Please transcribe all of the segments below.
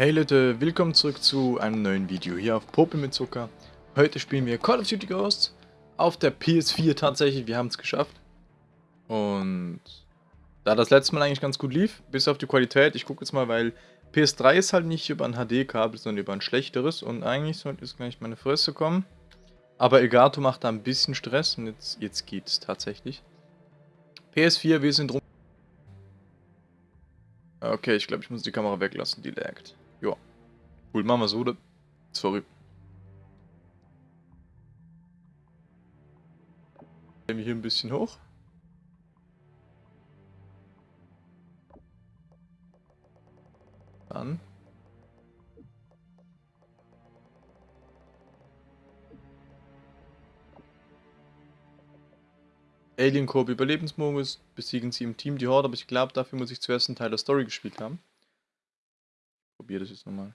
Hey Leute, willkommen zurück zu einem neuen Video hier auf Pope mit Zucker. Heute spielen wir Call of Duty Ghosts auf der PS4 tatsächlich, wir haben es geschafft. Und da das letzte Mal eigentlich ganz gut lief, bis auf die Qualität, ich gucke jetzt mal, weil PS3 ist halt nicht über ein HD-Kabel, sondern über ein schlechteres und eigentlich sollte jetzt gleich meine Fresse kommen. Aber Egato macht da ein bisschen Stress und jetzt, jetzt geht es tatsächlich. PS4, wir sind rum. Okay, ich glaube, ich muss die Kamera weglassen, die laggt. Ja. Cool, machen wir so, oder? Sorry. Gehen wir hier ein bisschen hoch. Dann. Alien Corp Überlebensmodus, besiegen sie im Team die Horde, aber ich glaube, dafür muss ich zuerst einen Teil der Story gespielt haben. Probiere das jetzt nochmal.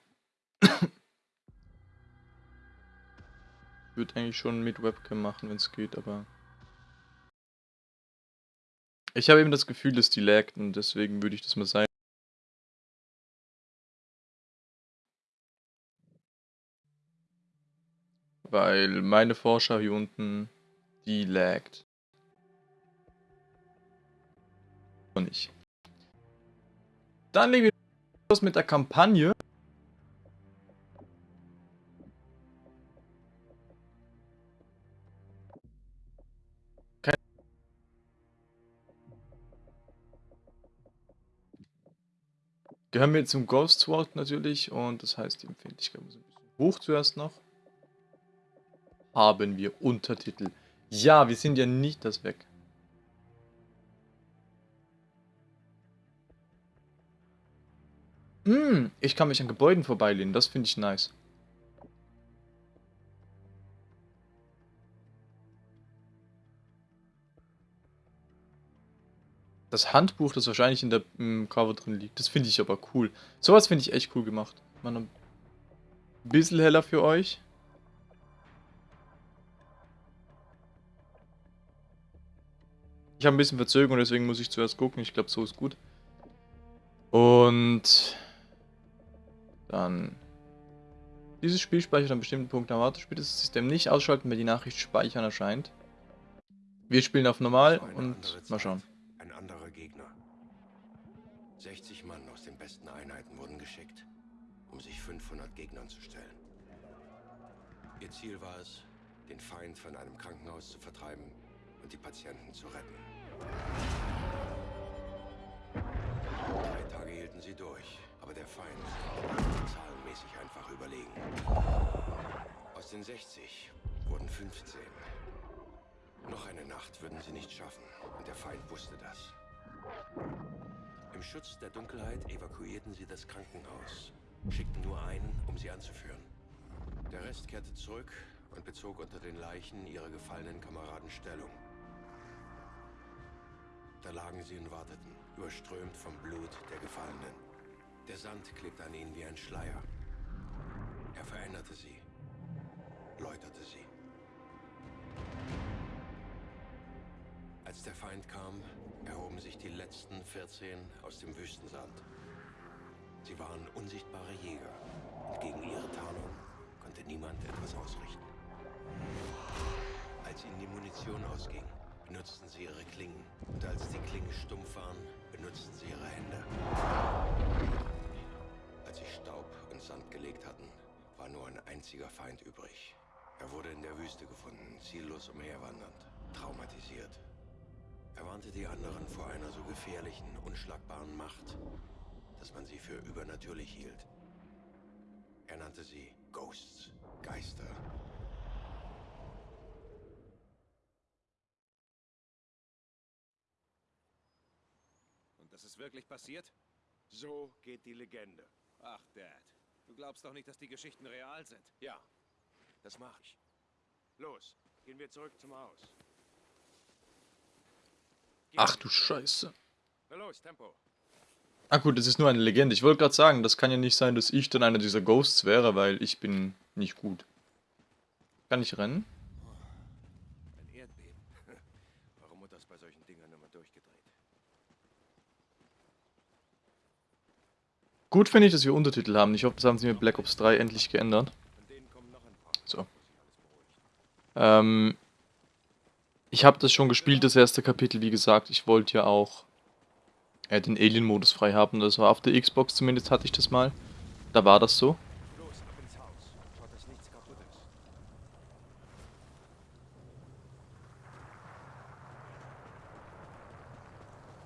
Würde eigentlich schon mit Webcam machen, wenn es geht, aber... Ich habe eben das Gefühl, dass die laggt und deswegen würde ich das mal sein. Weil meine Vorschau hier unten, die laggt. Und ich. Dann legen wir los mit der Kampagne. Gehören wir zum Ghost Sword natürlich und das heißt, die Empfindlichkeit muss ein bisschen hoch zuerst noch. Haben wir Untertitel. Ja, wir sind ja nicht das weg. Hm, ich kann mich an Gebäuden vorbeilehnen, das finde ich nice. Das Handbuch, das wahrscheinlich in der im Cover drin liegt, das finde ich aber cool. Sowas finde ich echt cool gemacht. Mal ein bisschen heller für euch. Ich habe ein bisschen Verzögerung, deswegen muss ich zuerst gucken. Ich glaube, so ist gut. Und dann dieses Spiel speichert an bestimmten Punkten erwartet. Spielt das System nicht ausschalten, wenn die Nachricht speichern erscheint. Wir spielen auf normal und mal schauen. Ein anderer Gegner. 60 Mann aus den besten Einheiten wurden geschickt, um sich 500 Gegnern zu stellen. Ihr Ziel war es, den Feind von einem Krankenhaus zu vertreiben und die Patienten zu retten. Drei Tage hielten sie durch, aber der Feind war zahlenmäßig einfach überlegen. Aus den 60 wurden 15. Noch eine Nacht würden sie nicht schaffen, und der Feind wusste das. Im Schutz der Dunkelheit evakuierten sie das Krankenhaus, schickten nur einen, um sie anzuführen. Der Rest kehrte zurück und bezog unter den Leichen ihrer gefallenen Kameraden Stellung. Da lagen sie und warteten, überströmt vom Blut der Gefallenen. Der Sand klebte an ihnen wie ein Schleier. Er veränderte sie, läuterte sie. Als der Feind kam, erhoben sich die letzten 14 aus dem Wüstensand. Sie waren unsichtbare Jäger und gegen ihre Tarnung konnte niemand etwas ausrichten. Als ihnen die Munition ausging, benutzten sie ihre Klingen. Und als die Klingen stumpf waren, benutzten sie ihre Hände. Als sie Staub und Sand gelegt hatten, war nur ein einziger Feind übrig. Er wurde in der Wüste gefunden, ziellos umherwandernd, traumatisiert. Er warnte die anderen vor einer so gefährlichen, unschlagbaren Macht, dass man sie für übernatürlich hielt. Er nannte sie Ghosts, Geister. Das ist wirklich passiert? So geht die Legende. Ach, Dad. Du glaubst doch nicht, dass die Geschichten real sind. Ja, das mache ich. Los, gehen wir zurück zum Haus. Geh. Ach du Scheiße. Na los, Tempo. Ah gut, das ist nur eine Legende. Ich wollte gerade sagen, das kann ja nicht sein, dass ich dann einer dieser Ghosts wäre, weil ich bin nicht gut. Kann ich rennen? Ein Erdbeben. Warum wird das bei solchen Dingern immer durchgedreht? Gut finde ich, dass wir Untertitel haben. Ich hoffe, das haben sie mit Black Ops 3 endlich geändert. So. Ähm, ich habe das schon gespielt, das erste Kapitel, wie gesagt. Ich wollte ja auch äh, den Alien-Modus frei haben. Das war auf der Xbox zumindest, hatte ich das mal. Da war das so. Los, ab ins Haus. Schaut, dass nichts kaputt ist.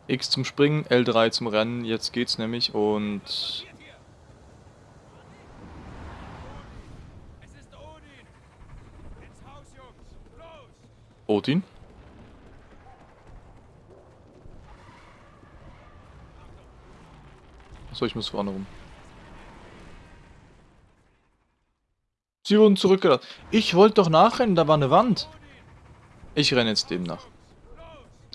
X zum Springen, L3 zum Rennen. Jetzt geht's nämlich und... Odin! Ins Haus, Jungs! Los! Odin? So, ich muss vorne rum. Sie wurden zurückgelassen. Ich wollte doch nachrennen, da war eine Wand. Ich renne jetzt dem nach.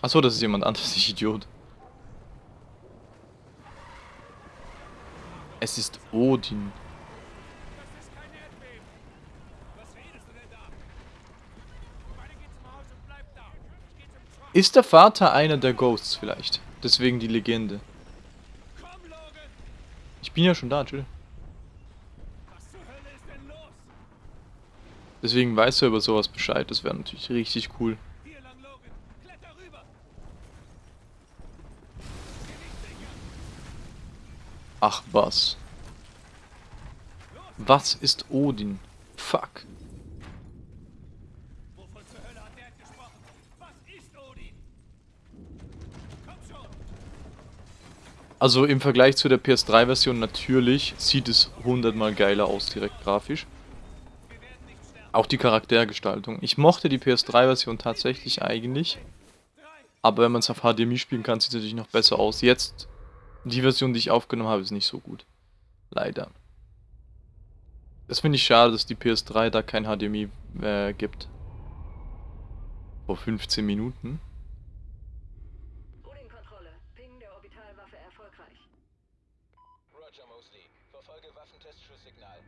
Achso, das ist jemand anderes, ich Idiot. Es ist Odin. Das ist kein Erdbeben! Was redest du denn da? Beide geht zum Haus und bleibt da! Ich geh zum Truck! Ist der Vater einer der Ghosts vielleicht? Deswegen die Legende. Ich bin ja schon da, chill. Ist? Deswegen weiß er über sowas Bescheid. Das wäre natürlich richtig cool. Hier lang, Logan! Kletter rüber! Ach was. Was ist Odin? Fuck. Also im Vergleich zu der PS3-Version natürlich sieht es hundertmal geiler aus, direkt grafisch. Auch die Charaktergestaltung. Ich mochte die PS3-Version tatsächlich eigentlich. Aber wenn man es auf HDMI spielen kann, sieht es natürlich noch besser aus. Jetzt, die Version, die ich aufgenommen habe, ist nicht so gut. Leider. Das finde ich schade, dass die PS3 da kein HDMI äh, gibt. Vor 15 Minuten. Odin-Kontrolle. Ping der Orbitalwaffe erfolgreich. Roger Mosley. Verfolge Waffentestschuss-Signal.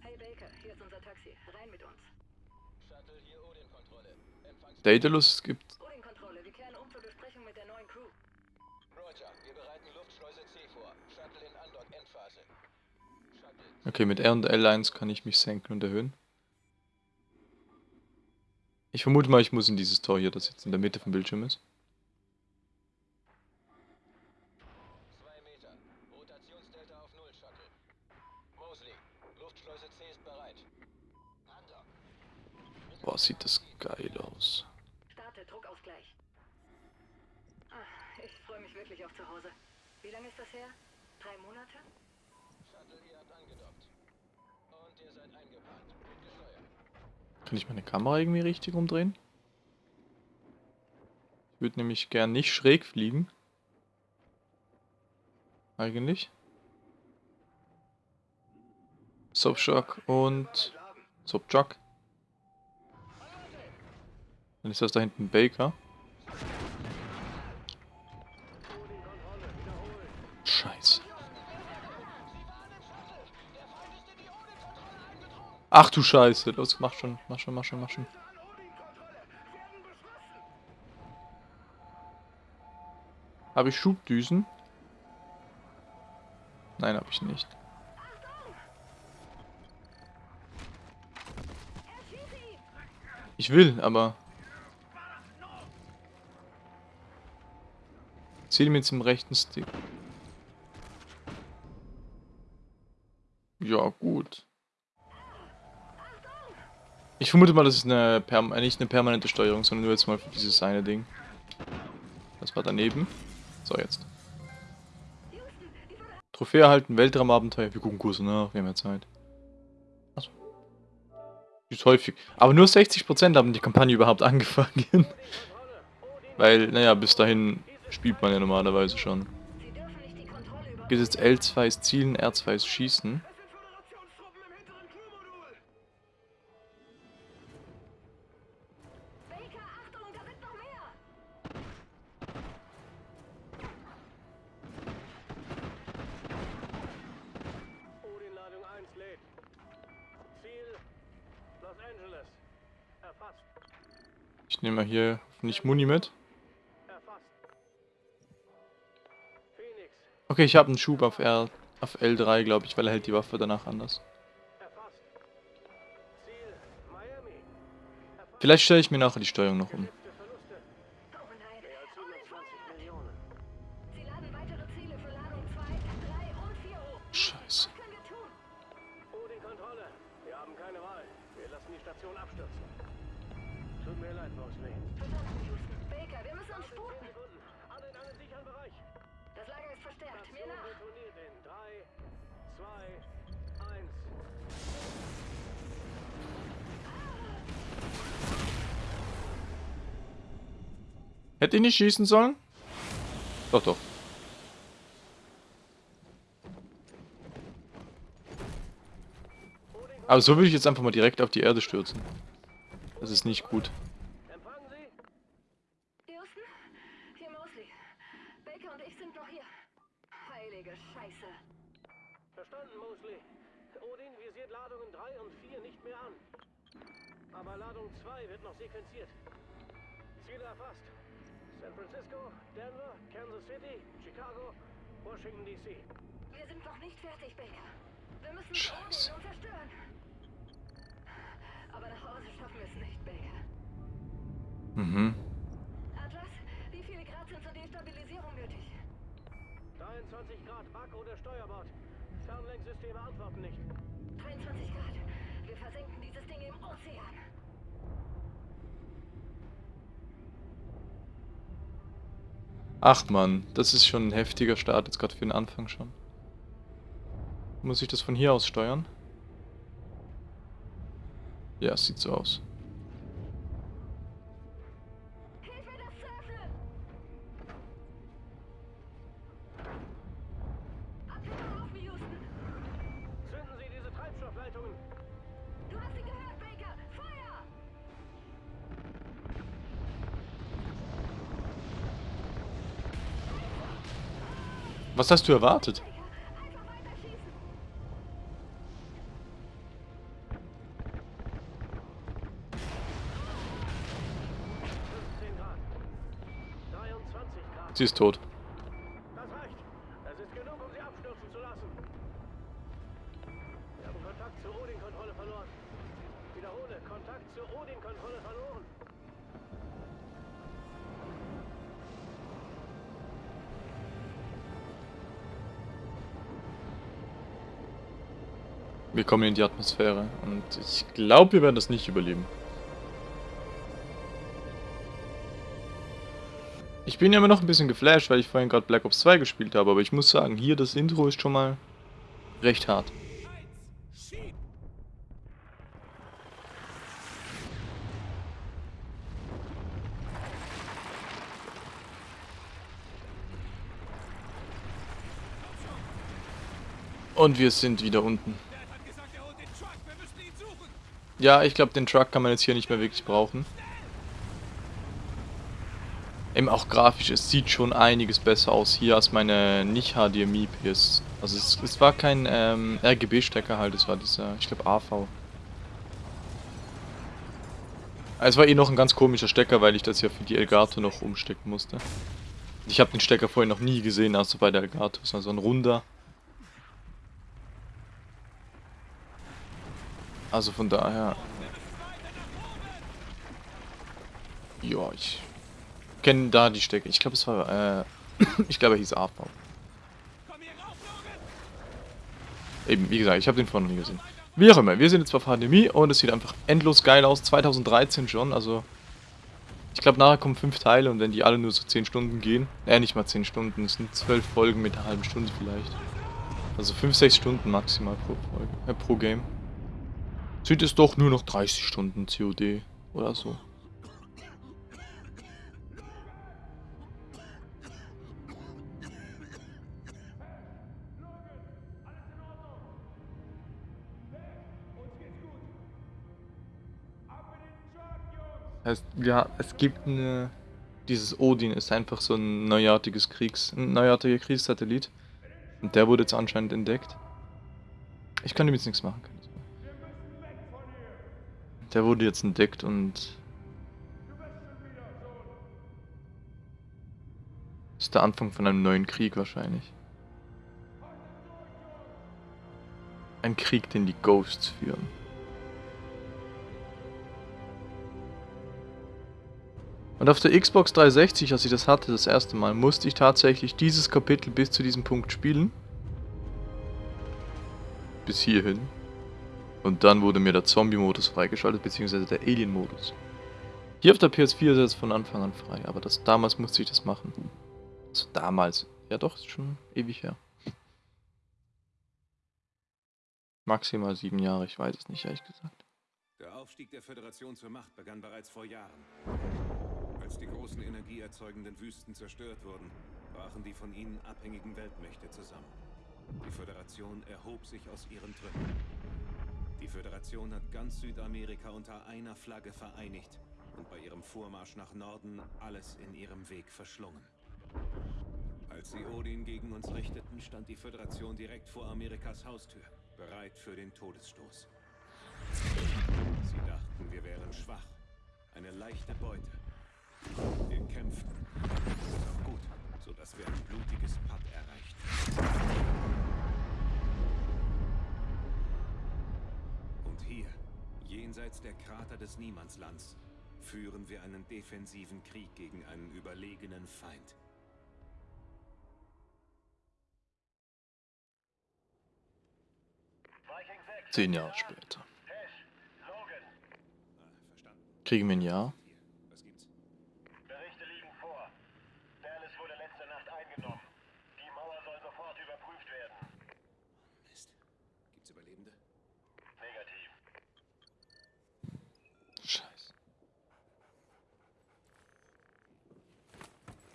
Hey Baker, hier ist unser Taxi. Rein mit uns. Shuttle hier Odin-Kontrolle. Empfangs... Daedalus, es gibt... Odin-Kontrolle, wir kehren um zur Besprechung mit der neuen Crew. Roger. Wir bereiten Luftschleuse C vor. Shuttle in Andock-Endphase. Shuttle... Okay, mit R und L1 kann ich mich senken und erhöhen. Ich vermute mal, ich muss in dieses Tor hier, das jetzt in der Mitte vom Bildschirm ist. Zwei Meter. Rotationsdelta auf Null, Shuttle. Mosley. Luftschleuse C ist bereit. Andock. Boah, sieht das geil aus. Starte, Druckausgleich. Ah, ich freue mich wirklich auf zu Hause. Wie lange ist das her? Drei Monate? Shuttle, ihr habt angedockt. Und ihr seid eingeparkt. Gut gesteuert. Kann ich meine Kamera irgendwie richtig umdrehen? Ich würde nämlich gern nicht schräg fliegen. Eigentlich. Subshock und Subjock. Dann ist das da hinten Baker. Ach du Scheiße. Los, mach schon, mach schon, mach schon, mach schon. Habe ich Schubdüsen? Nein, habe ich nicht. Ich will, aber... Ziel mit dem rechten Stick. Ja, gut. Ich vermute mal, das ist eine äh, nicht eine permanente Steuerung, sondern nur jetzt mal für dieses eine Ding. Das war daneben. So, jetzt. Trophäe erhalten, Weltraumabenteuer. Wir gucken Kurse nach, wir haben ja Zeit. Achso. Ist häufig. Aber nur 60% haben die Kampagne überhaupt angefangen. Weil, naja, bis dahin spielt man ja normalerweise schon. Geht jetzt L2 ist Zielen, R2 ist Schießen. Nehme mal hier nicht Muni mit. Okay, ich habe einen Schub auf R, auf L3, glaube ich, weil er hält die Waffe danach anders. Vielleicht stelle ich mir nachher die Steuerung noch um. Hätte ich nicht schießen sollen? Doch, doch. Aber so würde ich jetzt einfach mal direkt auf die Erde stürzen. Das ist nicht gut. Ach man, das ist schon ein heftiger Start, jetzt gerade für den Anfang schon. Muss ich das von hier aus steuern? Ja, sieht so aus. Was hast du erwartet? Baker, einfach weiter schießen! Grad. 23 Grad. Sie ist tot. Kommen in die Atmosphäre und ich glaube, wir werden das nicht überleben. Ich bin ja immer noch ein bisschen geflasht, weil ich vorhin gerade Black Ops 2 gespielt habe, aber ich muss sagen, hier das Intro ist schon mal recht hart. Und wir sind wieder unten. Ja, ich glaube, den Truck kann man jetzt hier nicht mehr wirklich brauchen. Eben auch grafisch, es sieht schon einiges besser aus hier als meine nicht HDMI PS. Also es, es war kein ähm, RGB-Stecker halt, es war dieser, ich glaube AV. Es war eh noch ein ganz komischer Stecker, weil ich das ja für die Elgato noch umstecken musste. Ich habe den Stecker vorher noch nie gesehen, außer bei der Elgato. Es war so ein runder. Also von daher... Ja, ich kenne da die Stecker. Ich glaube, es war, äh, ich glaube, er hieß Logan! Eben, wie gesagt, ich habe den vorher noch nie gesehen. Wie auch immer, wir sind jetzt auf HDMI und es sieht einfach endlos geil aus. 2013 schon, also... Ich glaube, nachher kommen fünf Teile und wenn die alle nur so 10 Stunden gehen... Äh, nicht mal 10 Stunden, es sind 12 Folgen mit einer halben Stunde vielleicht. Also 5, 6 Stunden maximal pro Folge, äh, pro Game. Sind es doch nur noch 30 Stunden COD oder so. Heißt, ja, es gibt eine. Dieses Odin ist einfach so ein neuartiges Kriegs, ein neuartiger Kriegssatellit. Und der wurde jetzt anscheinend entdeckt. Ich kann ihm jetzt nichts machen. Der wurde jetzt entdeckt und... Ist der Anfang von einem neuen Krieg wahrscheinlich. Ein Krieg, den die Ghosts führen. Und auf der Xbox 360, als ich das hatte, das erste Mal, musste ich tatsächlich dieses Kapitel bis zu diesem Punkt spielen. Bis hierhin. Und dann wurde mir der Zombie-Modus freigeschaltet, beziehungsweise der Alien-Modus. Hier auf der PS4 ist es von Anfang an frei, aber das, damals musste ich das machen. Also damals. Ja doch, ist schon ewig her. Maximal sieben Jahre, ich weiß es nicht, ehrlich gesagt. Der Aufstieg der Föderation zur Macht begann bereits vor Jahren. Als die großen energieerzeugenden Wüsten zerstört wurden, brachen die von ihnen abhängigen Weltmächte zusammen. Die Föderation erhob sich aus ihren Trümmern. Die Föderation hat ganz Südamerika unter einer Flagge vereinigt und bei ihrem Vormarsch nach Norden alles in ihrem Weg verschlungen. Als sie Odin gegen uns richteten, stand die Föderation direkt vor Amerikas Haustür, bereit für den Todesstoß. Sie dachten, wir wären schwach, eine leichte Beute. Wir kämpften. Das auch gut, sodass wir ein blutiges Patt erreichten. Hier, jenseits der Krater des Niemandslands, führen wir einen defensiven Krieg gegen einen überlegenen Feind. Zehn Jahre später. Kriegen wir ein Jahr? Hier, was gibt's? Berichte liegen vor. Dallas wurde letzte Nacht eingenommen. Die Mauer soll sofort überprüft werden. Mist. Gibt's Überlebende? Negativ. Scheiße.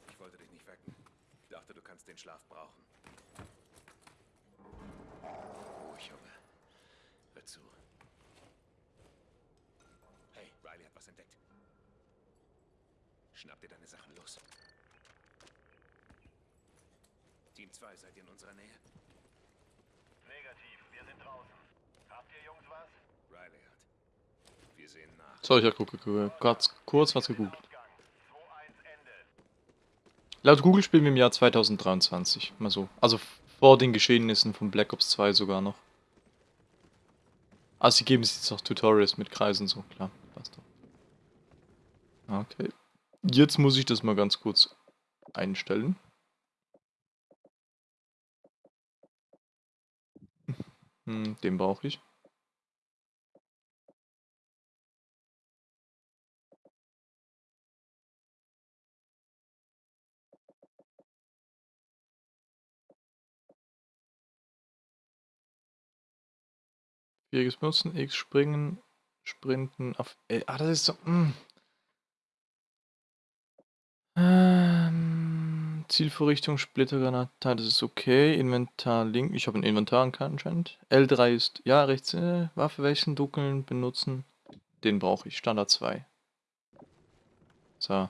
Ich wollte dich nicht wecken. Ich dachte, du kannst den Schlaf brauchen. Ruhig, Junge. Hör zu. Hey, Riley hat was entdeckt. Schnapp dir deine Sachen los. Team 2, seid ihr in unserer Nähe? Negativ. Wir sind draußen. Habt ihr Jungs was? Riley hat. Wir sehen nach. So, ich habe kurz, kurz was gegoogelt. Ausgang. 2-1 Ende. Laut Google spielen wir im Jahr 2023. Mal so. Also vor den Geschehnissen von Black Ops 2 sogar noch. Also sie geben sich jetzt noch Tutorials mit Kreisen so, klar. Passt doch. Okay. Jetzt muss ich das mal ganz kurz einstellen. Hm, den brauche ich. Viereckes benutzen, X springen, sprinten auf. Äh, ah, das ist so. Mh. Ähm, Zielvorrichtung, Splittergranate, das ist okay. Inventar Link. Ich habe ein Inventar anscheinend. L3 ist. Ja, rechts. Äh, Waffe wechseln, duckeln, benutzen. Den brauche ich. Standard 2. So.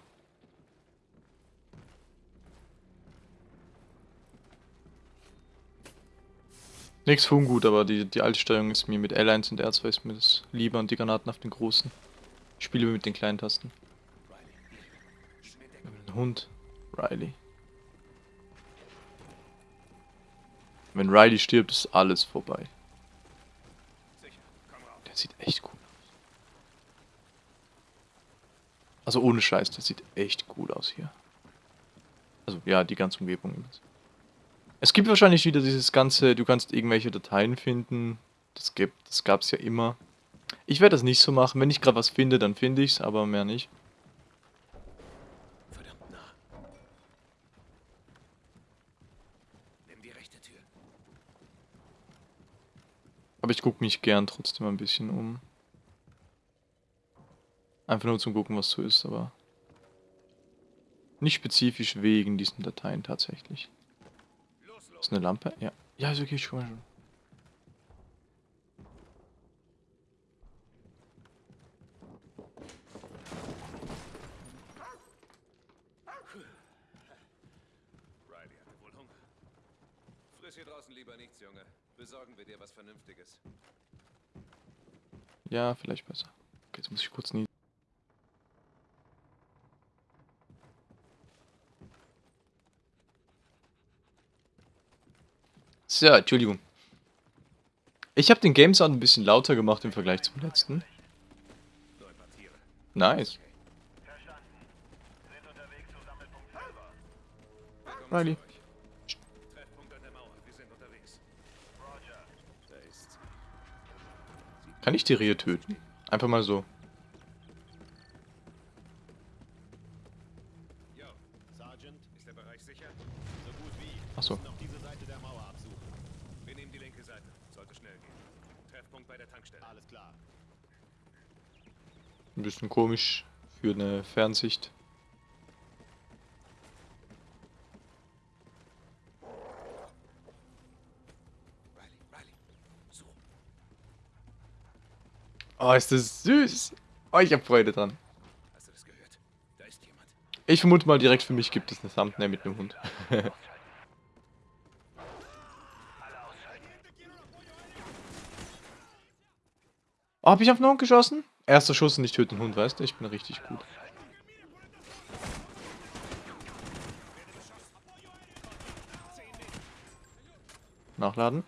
Nix für ungut, aber die, die alte Steuerung ist mir mit L1 und R2 ist mir das lieber und die Granaten auf den großen. Ich spiele mit den kleinen Tasten. Ein Hund. Riley. Wenn Riley stirbt, ist alles vorbei. Der sieht echt cool aus. Also ohne Scheiß, der sieht echt cool aus hier. Also ja, die ganze Umgebung. Es gibt wahrscheinlich wieder dieses ganze, du kannst irgendwelche Dateien finden. Das gibt, das gab's ja immer. Ich werde das nicht so machen. Wenn ich gerade was finde, dann finde ich's, aber mehr nicht. Aber ich gucke mich gern trotzdem ein bisschen um. Einfach nur zum gucken, was so ist, aber nicht spezifisch wegen diesen Dateien tatsächlich. Ist eine Lampe? Ja. Ja, ist okay, ich mal schon. Riley hatte wohl Hunger. Friss hier draußen lieber nichts, Junge. Besorgen wir dir was Vernünftiges. Ja, vielleicht besser. Okay, jetzt muss ich kurz nie. So, Entschuldigung. Ich habe den Game Sound ein bisschen lauter gemacht im Vergleich zum letzten. Nice. Riley. Kann ich die Rehe töten? Einfach mal so. Achso. Noch diese Seite der Mauer absuchen. Wir nehmen die linke Seite. Sollte schnell gehen. Treffpunkt bei der Tankstelle. Alles klar. Ein bisschen komisch für eine Fernsicht. Oh, ist das süß. Oh, ich hab Freude dran. Hast du das gehört? Da ist jemand. Ich vermute mal direkt für mich gibt es eine Thumbnail mit einem Hund. oh, hab ich auf den Hund geschossen? Erster Schuss und ich töte den Hund, weißt du? Ich bin richtig gut. Nachladen.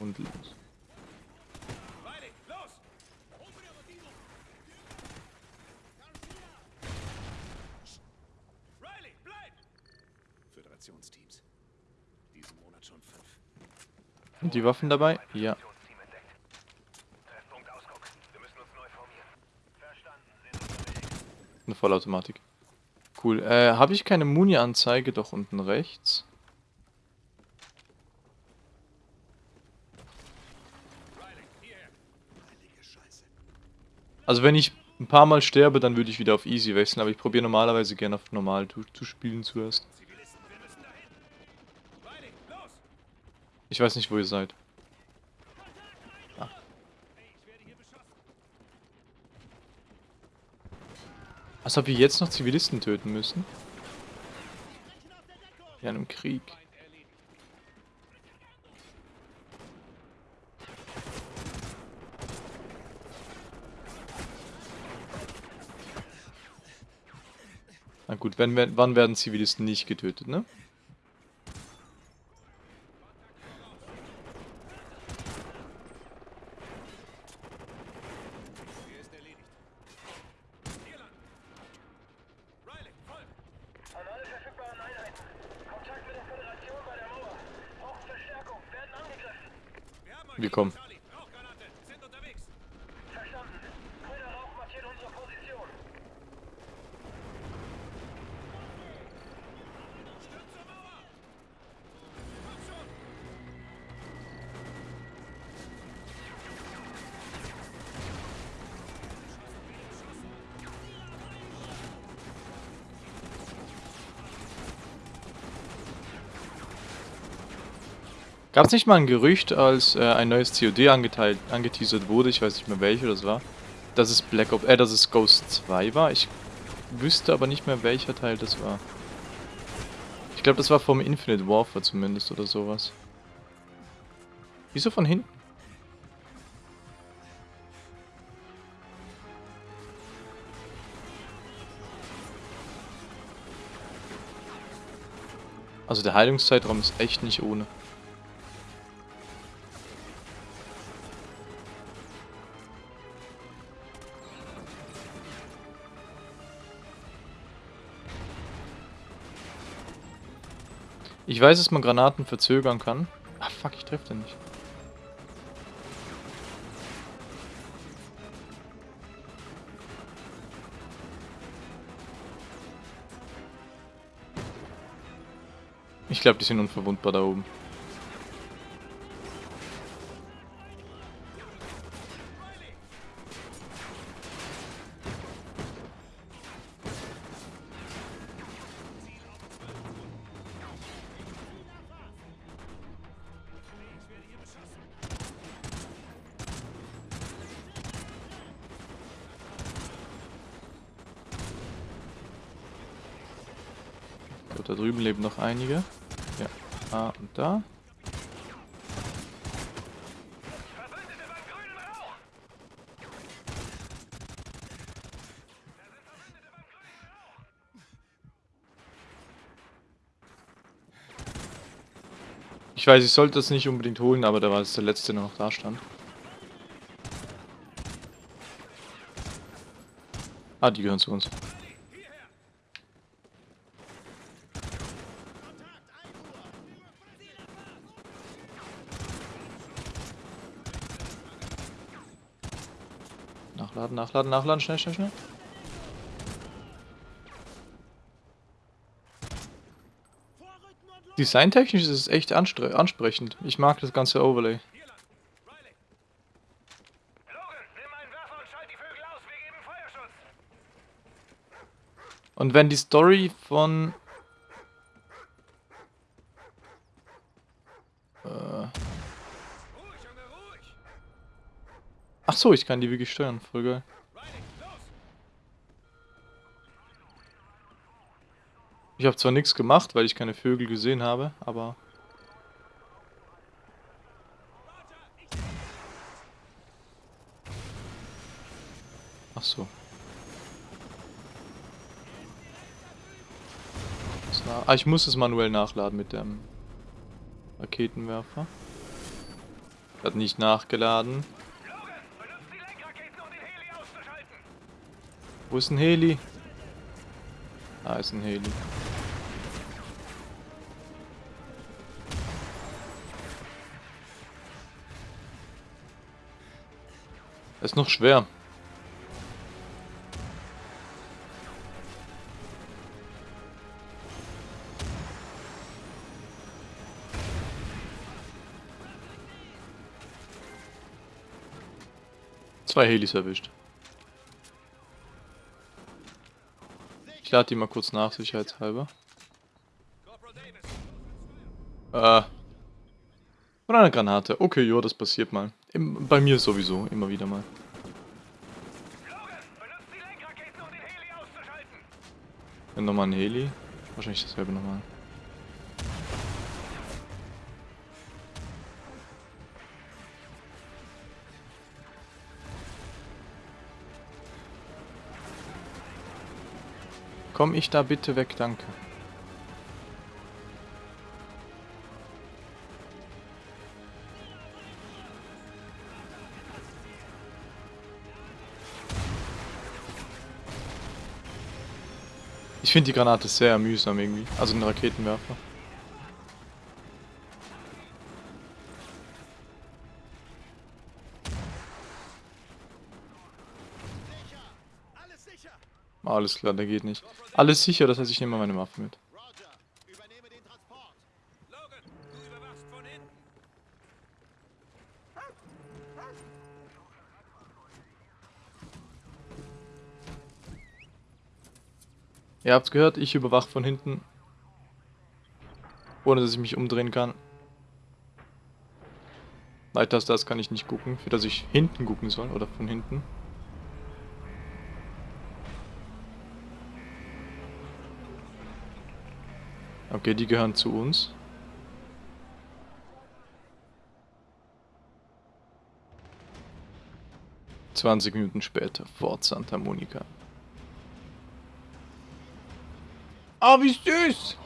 Und los. Riley, los! Riley, bleib! Föderationsteams. Diesen Monat schon fünf. Und die Waffen dabei? Ja. Eine Vollautomatik. Cool. Äh, habe ich keine Muni-Anzeige? Doch unten rechts. Also wenn ich ein paar Mal sterbe, dann würde ich wieder auf Easy wechseln, aber ich probiere normalerweise gerne auf Normal zu, zu spielen zuerst. Zivilisten, wir müssen dahin! Riley, los! Ich weiß nicht, wo ihr seid. Beschossen. Als ob wir jetzt noch Zivilisten töten müssen? Ja, in einem Krieg. Na gut, wenn, wenn, wann werden Zivilisten nicht getötet, ne? Hier ist erledigt. Hier lang! Riley, folg! An alle verfügbaren Einheiten. Kontakt mit der Föderation bei der Mauer. Brauchen Verstärkung. Werden angegriffen. Wir. Gab es nicht mal ein Gerücht, als äh, ein neues COD angeteilt, angeteasert wurde, ich weiß nicht mehr welche das war, dass es Black Ops, äh, dass es Ghost 2 war? Ich wüsste aber nicht mehr welcher Teil das war. Ich glaube, das war vom Infinite Warfare zumindest oder sowas. Wieso von hinten? Also der Heilungszeitraum ist echt nicht ohne. Ich weiß, dass man Granaten verzögern kann. Ah, fuck, ich treffe den nicht. Ich glaube, die sind unverwundbar da oben. Einige. Ja, da und da. Ich weiß, ich sollte das nicht unbedingt holen, aber da war es der letzte, der noch da stand. Ah, die gehören zu uns. Nachladen, nachladen, schnell, schnell, schnell. Designtechnisch ist es echt ansprechend. Ich mag das ganze Overlay. Und wenn die Story von... Äh, Ruhig, Junge, ruhig. ach so, ich kann die wirklich steuern. Voll geil. Ich habe zwar nichts gemacht, weil ich keine Vögel gesehen habe, aber... Ach so. Ah, ich muss es manuell nachladen mit dem Raketenwerfer. Hat nicht nachgeladen. Logan, benutzt die Lenkraketen, um den Heli auszuschalten. Wo ist ein Heli? Da ist ein Heli. Ist noch schwer. Zwei Helis erwischt. Ich lade die mal kurz nach, sicherheitshalber. Äh. Und eine Granate. Okay, ja, das passiert mal. Im, bei mir sowieso, immer wieder mal. Logan, um nochmal ein Heli. Wahrscheinlich dasselbe nochmal. Komm ich da bitte weg, danke. Ich finde die Granate sehr mühsam irgendwie. Also den Raketenwerfer. Alles klar, der geht nicht. Alles sicher, das heißt, ich nehme mal meine Waffe mit. Ihr habt's gehört, ich überwache von hinten. Ohne dass ich mich umdrehen kann. Weiter als das kann ich nicht gucken, für das ich hinten gucken soll oder von hinten. Okay, die gehören zu uns. Zwanzig Minuten später, Fort Santa Monica. Ah, wie süß!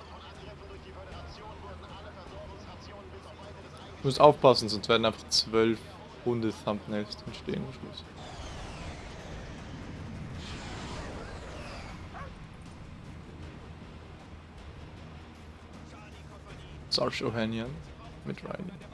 Ich muss aufpassen, sonst werden einfach zwölf runde Thumbnails drin stehen am Schluss. Sarshuvanian mid Ryan.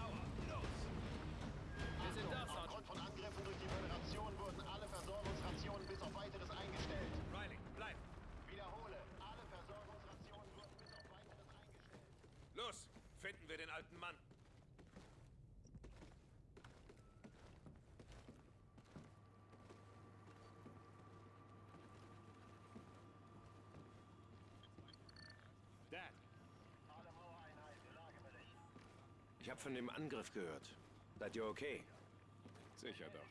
Angriff gehört. Seid ihr okay? sicher doch.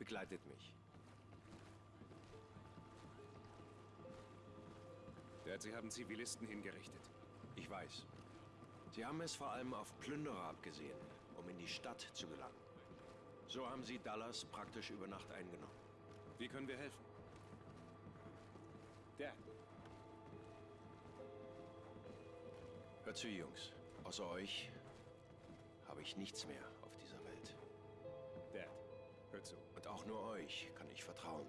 Begleitet mich. Dad, Sie haben Zivilisten hingerichtet. Ich weiß. Sie haben es vor allem auf Plünderer abgesehen, um in die Stadt zu gelangen. So haben sie Dallas praktisch über Nacht eingenommen. Wie können wir helfen? Dad, Hört zu, Jungs. Außer euch habe ich nichts mehr auf dieser Welt. Dad, hör zu. Und auch nur euch kann ich vertrauen.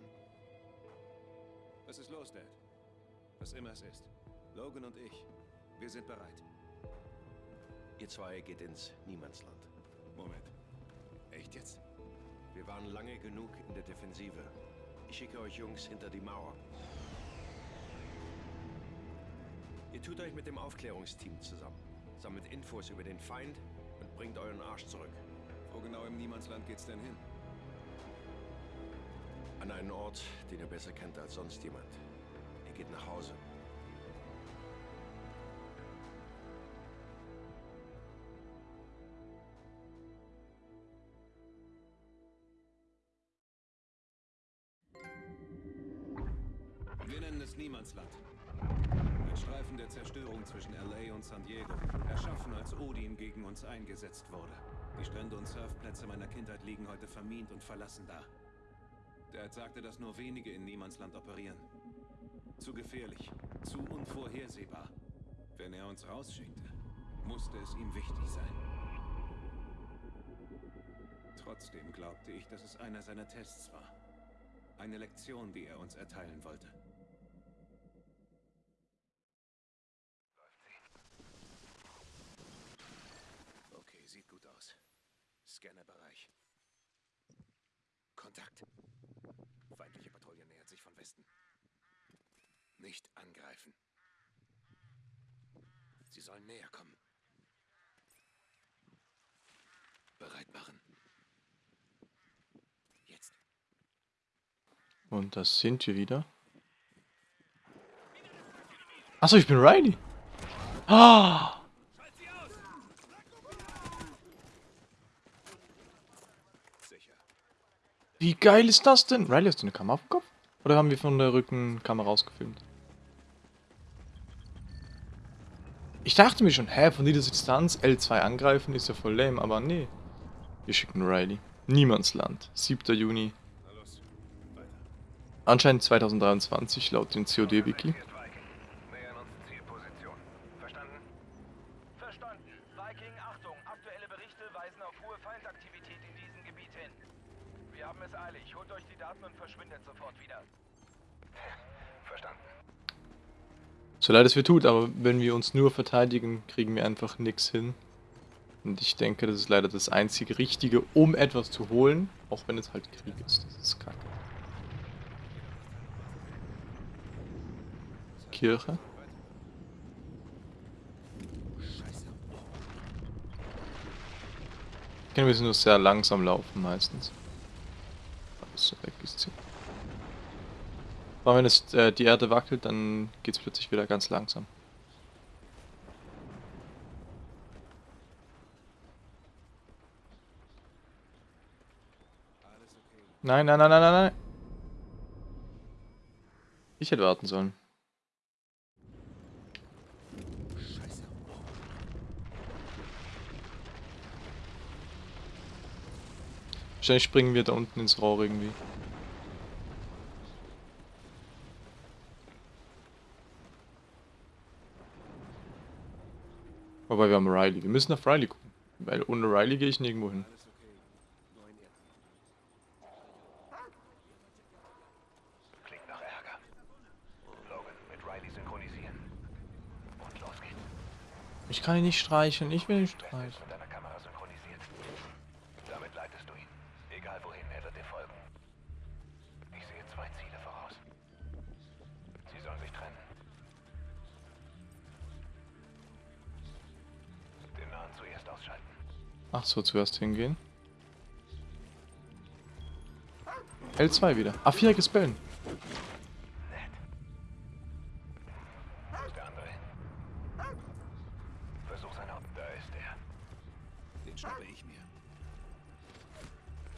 Was ist los, Dad? Was immer es ist. Logan und ich, wir sind bereit. Ihr zwei geht ins Niemandsland. Moment. Echt jetzt? Wir waren lange genug in der Defensive. Ich schicke euch Jungs hinter die Mauer. Ihr tut euch mit dem Aufklärungsteam zusammen, sammelt Infos über den Feind bringt euren Arsch zurück. Wo genau im Niemandsland geht's denn hin? An einen Ort, den ihr besser kennt als sonst jemand. Ihr geht nach Hause. Wir nennen es Niemandsland. Der Zerstörung zwischen LA und San Diego. Erschaffen, als Odin gegen uns eingesetzt wurde. Die Strände und Surfplätze meiner Kindheit liegen heute vermint und verlassen da. Dad sagte, dass nur wenige in Niemandsland operieren. Zu gefährlich, zu unvorhersehbar. Wenn er uns rausschickte, musste es ihm wichtig sein. Trotzdem glaubte ich, dass es einer seiner Tests war. Eine Lektion, die er uns erteilen wollte. Okay, sieht gut aus. Scannerbereich. Kontakt. Feindliche Patrouille nähert sich von Westen. Nicht angreifen. Sie sollen näher kommen. Bereit machen. Jetzt. Und das sind wir wieder. Achso, ich bin Riley. Ah! Wie geil ist das denn? Riley, hast du eine Kamera auf dem Kopf? Oder haben wir von der Rückenkamera ausgefilmt? Ich dachte mir schon, hä, von dieser Distanz L2 angreifen ist ja voll lame, aber nee. Wir schicken Riley. Niemandsland. 7. Juni. Anscheinend 2023 laut dem COD-Wiki. Gebiet hin. Wir haben es eilig. Holt euch die Daten und verschwindet sofort wieder. So leid es mir tut, aber wenn wir uns nur verteidigen, kriegen wir einfach nichts hin. Und ich denke, das ist leider das einzige Richtige, um etwas zu holen, auch wenn es halt Krieg ist. Das ist kacke. Kirche. Ich kann ein bisschen nur sehr langsam laufen meistens. Also weg ist sie. Aber wenn es äh, die Erde wackelt, dann geht es plötzlich wieder ganz langsam. Nein, nein, nein, nein, nein, nein. Ich hätte warten sollen. Wahrscheinlich springen wir da unten ins Rohr irgendwie. Wobei wir haben Riley. Wir müssen nach Riley gucken. Weil ohne Riley gehe ich nirgendwo hin. Ich kann ihn nicht streicheln. Ich will ist streicheln.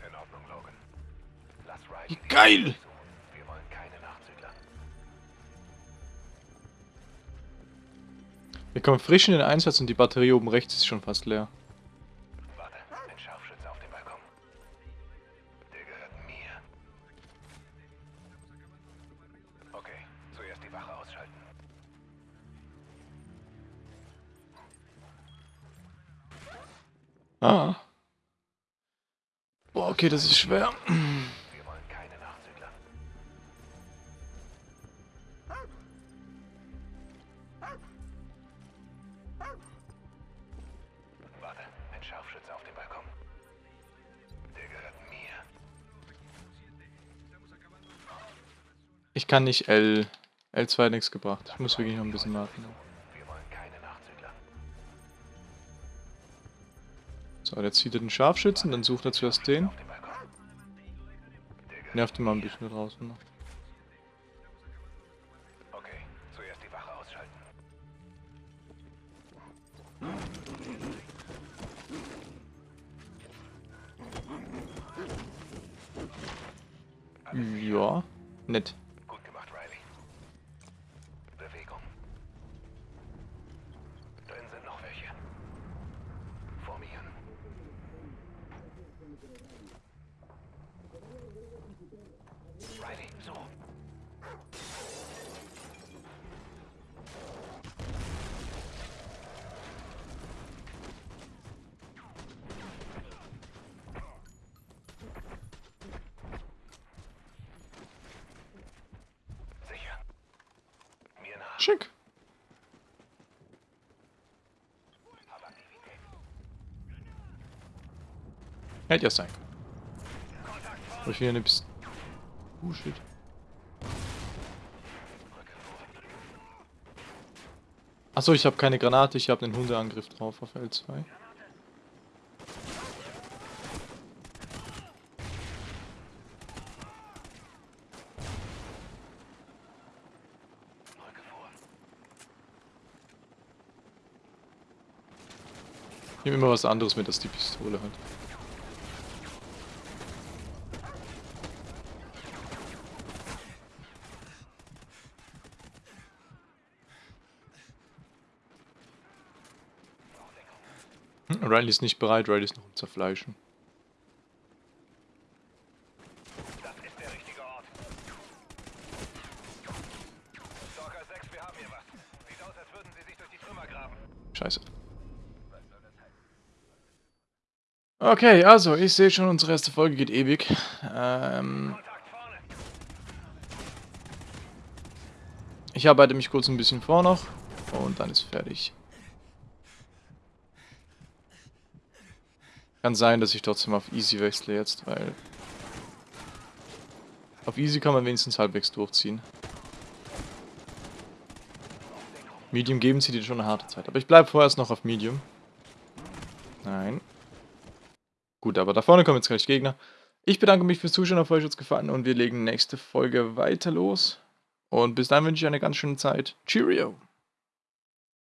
In Ordnung, Logan. Lass Riley Wie die geil! suchen. Wir wollen keine Nachzügler. Wir kommen frisch in den Einsatz und die Batterie oben rechts ist schon fast leer. Okay, das ist schwer. Wir wollen keine Nachzügler. Warte, ein Scharfschütze auf dem Balkon. Der gehört mir. Ich kann nicht L. L2 hat nichts gebracht. Ich muss wirklich noch ein bisschen warten. So, jetzt zieht er den Scharfschützen, dann sucht er zuerst den. Nervt mal ein bisschen draußen noch. Okay, zuerst die Wache ausschalten. Ja, nett. Gut gemacht, Riley. Bewegung. Drin sind noch welche. Formieren. Riley, so. Sicher. Mir nach. Schick. Hab Aktivität. Hätte ja sein können. Hab ich hier eine Pist Oh shit. Achso, ich habe keine Granate, ich habe einen Hundeangriff drauf auf L2. Rücke vor. Ich nehme immer was anderes mit als die Pistole halt. Riley ist nicht bereit, Riley ist noch am Zerfleischen. Das ist der richtige Ort. Stalker 6, wir haben hier was. Sieht aus, als würden sie sich durch die Trümmer graben. Scheiße. Okay, also, ich sehe schon, unsere erste Folge geht ewig. Ähm, ich arbeite mich kurz ein bisschen vor noch und dann ist fertig. Kann sein, dass ich trotzdem auf Easy wechsle jetzt, weil... Auf Easy kann man wenigstens halbwegs durchziehen. Medium geben sie dir schon eine harte Zeit. Aber ich bleibe vorerst noch auf Medium. Nein. Gut, aber da vorne kommen jetzt gleich Gegner. Ich bedanke mich fürs Zuschauen, auf euch hat's gefallen und wir legen nächste Folge weiter los. Und bis dann wünsche ich eine ganz schöne Zeit. Cheerio!